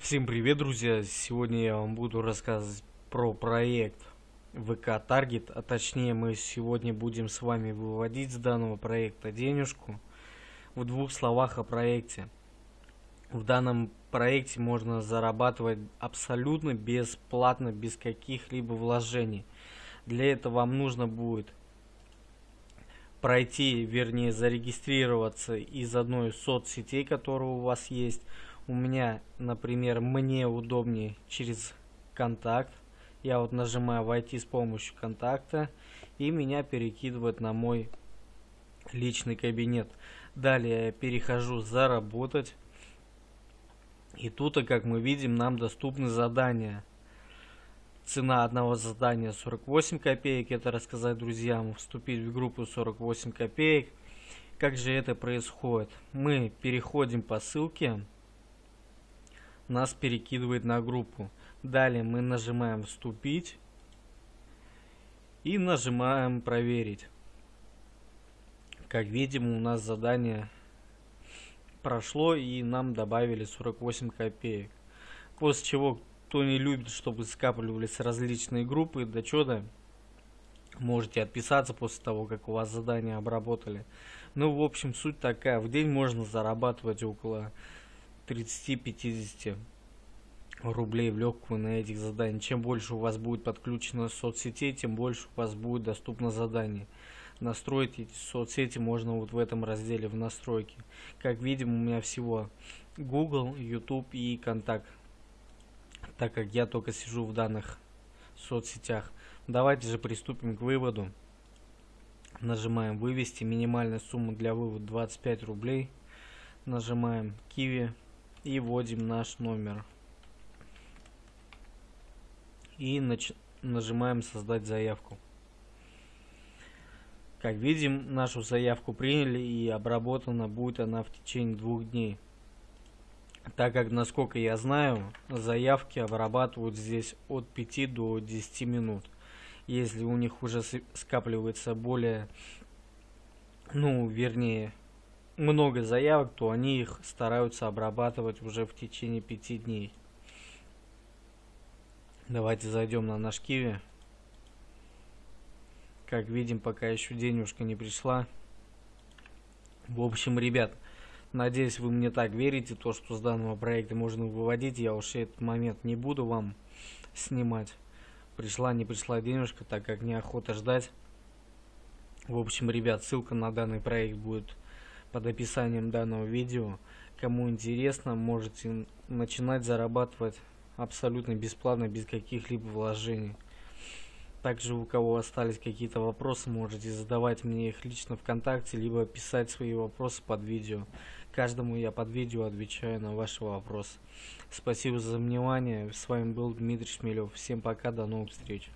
Всем привет, друзья! Сегодня я вам буду рассказывать про проект ВК Target, а точнее мы сегодня будем с вами выводить с данного проекта денежку. В двух словах о проекте. В данном проекте можно зарабатывать абсолютно бесплатно, без каких-либо вложений. Для этого вам нужно будет пройти, вернее зарегистрироваться из одной из соцсетей, которая у вас есть, у меня, например, мне удобнее через контакт. Я вот нажимаю войти с помощью контакта и меня перекидывает на мой личный кабинет. Далее я перехожу заработать. И тут, как мы видим, нам доступны задания. Цена одного задания 48 копеек. Это рассказать друзьям, вступить в группу 48 копеек. Как же это происходит? Мы переходим по ссылке нас перекидывает на группу. Далее мы нажимаем «Вступить» и нажимаем «Проверить». Как видим, у нас задание прошло и нам добавили 48 копеек. После чего, кто не любит, чтобы скапливались различные группы, что да, можете отписаться после того, как у вас задание обработали. Ну, в общем, суть такая. В день можно зарабатывать около 30-50 рублей в легкую на этих заданиях. Чем больше у вас будет подключено соцсетей, тем больше у вас будет доступно задание. Настроить эти соцсети можно вот в этом разделе в настройки. Как видим, у меня всего Google, YouTube и Контакт. Так как я только сижу в данных соцсетях. Давайте же приступим к выводу. Нажимаем вывести. Минимальная сумма для вывода 25 рублей. Нажимаем Киви и вводим наш номер. И нач нажимаем создать заявку. Как видим, нашу заявку приняли и обработана будет она в течение двух дней. Так как, насколько я знаю, заявки обрабатывают здесь от 5 до 10 минут. Если у них уже скапливается более, ну, вернее, много заявок, то они их стараются обрабатывать уже в течение пяти дней. Давайте зайдем на наш Киви. Как видим, пока еще денежка не пришла. В общем, ребят, надеюсь, вы мне так верите, то, что с данного проекта можно выводить. Я уж этот момент не буду вам снимать. Пришла, не пришла денежка, так как неохота ждать. В общем, ребят, ссылка на данный проект будет под описанием данного видео. Кому интересно, можете начинать зарабатывать абсолютно бесплатно, без каких-либо вложений. Также у кого остались какие-то вопросы, можете задавать мне их лично ВКонтакте, либо писать свои вопросы под видео. Каждому я под видео отвечаю на ваши вопросы. Спасибо за внимание. С вами был Дмитрий Шмелев. Всем пока, до новых встреч.